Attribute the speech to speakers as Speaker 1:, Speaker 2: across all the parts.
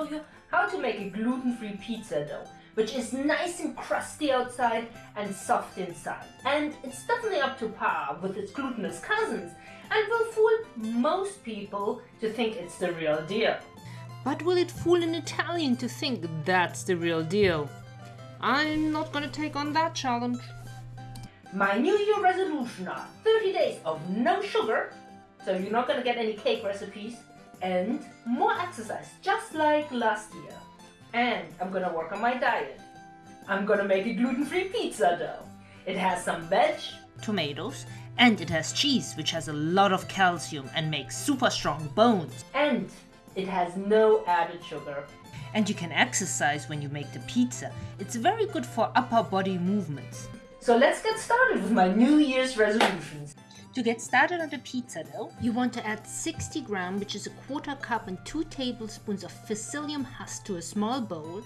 Speaker 1: show you how to make a gluten-free pizza dough, which is nice and crusty outside and soft inside. And it's definitely up to par with its glutinous cousins and will fool most people to think it's the real deal.
Speaker 2: But will it fool an Italian to think that's the real deal? I'm not gonna take on that challenge.
Speaker 1: My New Year resolution are 30 days of no sugar, so you're not gonna get any cake recipes, and more exercise, just like last year. And I'm gonna work on my diet. I'm gonna make a gluten-free pizza dough. It has some veg,
Speaker 2: Tomatoes, and it has cheese, which has a lot of calcium and makes super strong bones.
Speaker 1: and it has no added sugar.
Speaker 2: And you can exercise when you make the pizza. It's very good for upper body movements.
Speaker 1: So let's get started with my New Year's resolutions.
Speaker 2: To get started on the pizza dough, you want to add 60 gram, which is a quarter cup and 2 tablespoons of psyllium husk to a small bowl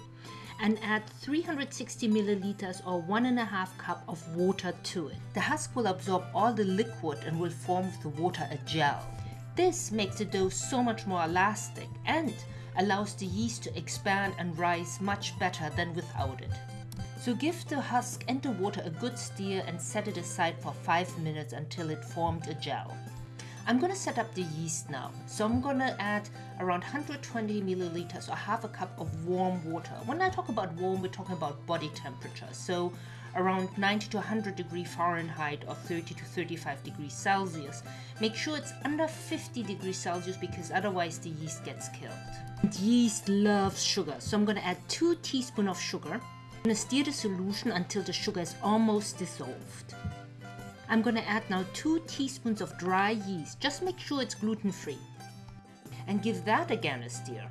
Speaker 2: and add 360 milliliters or one and a half cup of water to it. The husk will absorb all the liquid and will form with the water a gel. This makes the dough so much more elastic and allows the yeast to expand and rise much better than without it. So give the husk and the water a good stir and set it aside for 5 minutes until it formed a gel. I'm gonna set up the yeast now. So I'm gonna add around 120 milliliters or half a cup of warm water. When I talk about warm, we're talking about body temperature. So around 90 to 100 degree Fahrenheit or 30 to 35 degrees Celsius. Make sure it's under 50 degrees Celsius because otherwise the yeast gets killed. And yeast loves sugar, so I'm gonna add 2 teaspoons of sugar. I'm gonna stir the solution until the sugar is almost dissolved. I'm gonna add now 2 teaspoons of dry yeast, just make sure it's gluten free. And give that again a stir.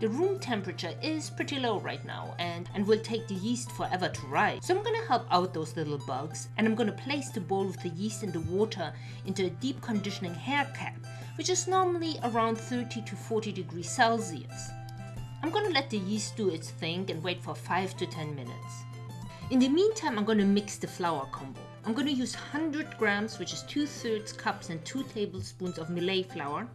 Speaker 2: The room temperature is pretty low right now and, and will take the yeast forever to rise. So I'm gonna help out those little bugs and I'm gonna place the bowl with the yeast and the water into a deep conditioning hair cap, which is normally around 30 to 40 degrees Celsius. I'm gonna let the yeast do its thing and wait for 5 to 10 minutes. In the meantime, I'm gonna mix the flour combo. I'm gonna use 100 grams, which is 2 thirds cups and 2 tablespoons of millet flour,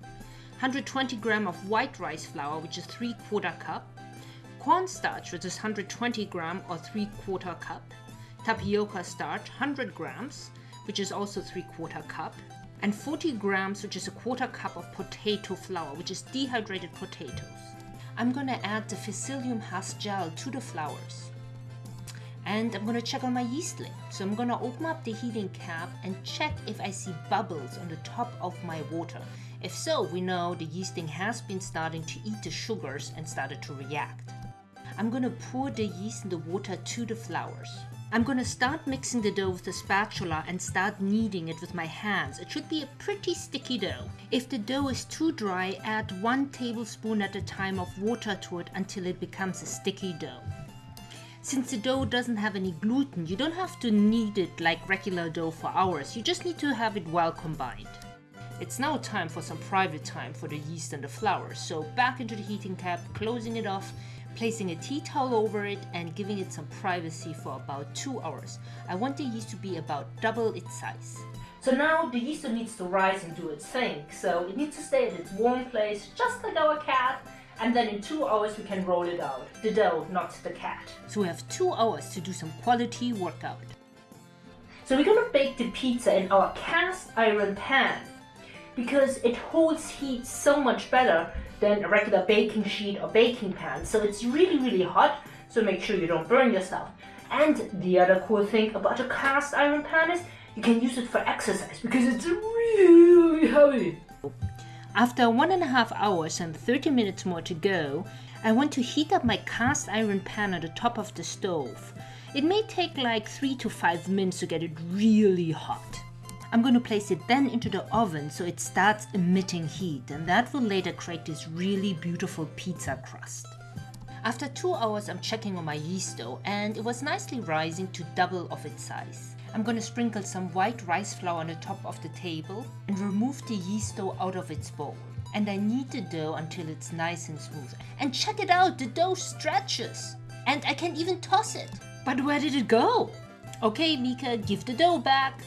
Speaker 2: 120 gram of white rice flour, which is 3 quarter cup, cornstarch, which is 120 gram or 3 quarter cup, tapioca starch, 100 grams, which is also 3 quarter cup, and 40 grams, which is a quarter cup of potato flour, which is dehydrated potatoes. I'm gonna add the psyllium husk gel to the flours. And I'm gonna check on my yeastling. So I'm gonna open up the heating cap and check if I see bubbles on the top of my water. If so, we know the yeasting has been starting to eat the sugars and started to react. I'm gonna pour the yeast and the water to the flours. I'm gonna start mixing the dough with a spatula and start kneading it with my hands. It should be a pretty sticky dough. If the dough is too dry, add one tablespoon at a time of water to it until it becomes a sticky dough. Since the dough doesn't have any gluten, you don't have to knead it like regular dough for hours. You just need to have it well combined. It's now time for some private time for the yeast and the flour. So back into the heating cap, closing it off, placing a tea towel over it and giving it some privacy for about 2 hours. I want the yeast to be about double its size.
Speaker 1: So now the yeast needs to rise and do its thing. So it needs to stay at its warm place, just like our cat. And then in two hours we can roll it out. The dough, not the cat.
Speaker 2: So we have 2 hours to do some quality workout.
Speaker 1: So we're gonna bake the pizza in our cast iron pan because it holds heat so much better than a regular baking sheet or baking pan. So it's really, really hot, so make sure you don't burn yourself. And the other cool thing about a cast iron pan is you can use it for exercise because it's really heavy.
Speaker 2: After one and a half hours and 30 minutes more to go, I want to heat up my cast iron pan on the top of the stove. It may take like 3 to 5 minutes to get it really hot. I'm going to place it then into the oven so it starts emitting heat and that will later create this really beautiful pizza crust. After 2 hours I'm checking on my yeast dough and it was nicely rising to double of its size. I'm going to sprinkle some white rice flour on the top of the table and remove the yeast dough out of its bowl. And I knead the dough until it's nice and smooth. And check it out, the dough stretches! And I can even toss it. But where did it go? Okay, Mika, give the dough back.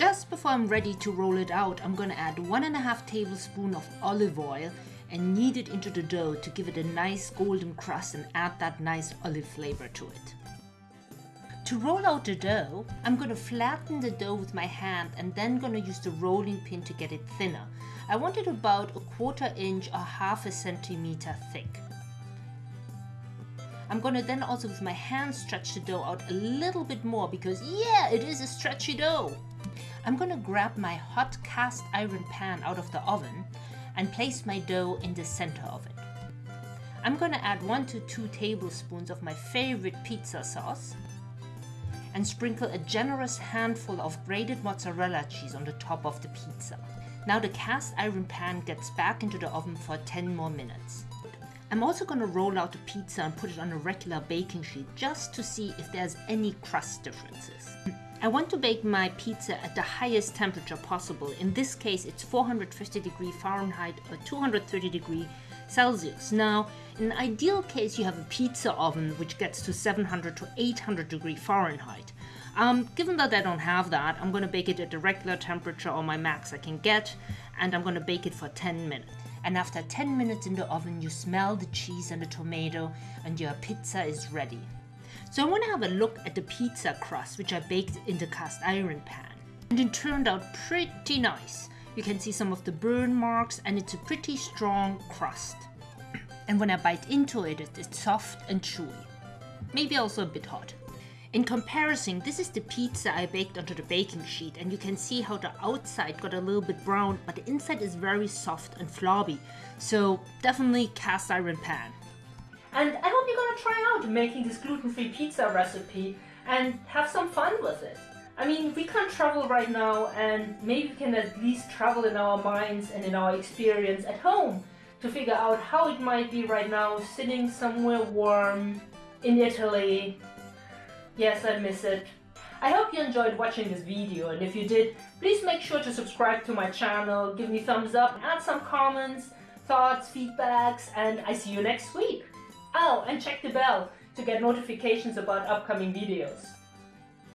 Speaker 2: Just before I'm ready to roll it out, I'm gonna add one and a half tablespoon of olive oil and knead it into the dough to give it a nice golden crust and add that nice olive flavor to it. To roll out the dough, I'm going to flatten the dough with my hand and then going to use the rolling pin to get it thinner. I want it about a quarter inch or half a centimeter thick. I'm gonna then also with my hand stretch the dough out a little bit more because yeah, it is a stretchy dough. I'm gonna grab my hot cast iron pan out of the oven and place my dough in the center of it. I'm gonna add one to two tablespoons of my favorite pizza sauce and sprinkle a generous handful of grated mozzarella cheese on the top of the pizza. Now the cast iron pan gets back into the oven for 10 more minutes. I'm also to roll out the pizza and put it on a regular baking sheet just to see if there's any crust differences. I want to bake my pizza at the highest temperature possible. In this case, it's 450 degree Fahrenheit or 230 degree Celsius. Now, in an ideal case, you have a pizza oven which gets to 700 to 800 degree Fahrenheit. Um, given that I don't have that, I'm going to bake it at the regular temperature or my max I can get, and I'm going to bake it for 10 minutes and after 10 minutes in the oven you smell the cheese and the tomato and your pizza is ready. So I want to have a look at the pizza crust which I baked in the cast iron pan. And it turned out pretty nice. You can see some of the burn marks and it's a pretty strong crust. And when I bite into it, it's soft and chewy. Maybe also a bit hot. In comparison, this is the pizza I baked onto the baking sheet and you can see how the outside got a little bit brown but the inside is very soft and flobby. So definitely cast iron pan.
Speaker 1: And I hope you're gonna try out making this gluten-free pizza recipe and have some fun with it. I mean, we can't travel right now and maybe we can at least travel in our minds and in our experience at home to figure out how it might be right now sitting somewhere warm in Italy Yes, I miss it. I hope you enjoyed watching this video and if you did, please make sure to subscribe to my channel, give me thumbs up, add some comments, thoughts, feedbacks, and I see you next week. Oh, and check the bell to get notifications about upcoming videos.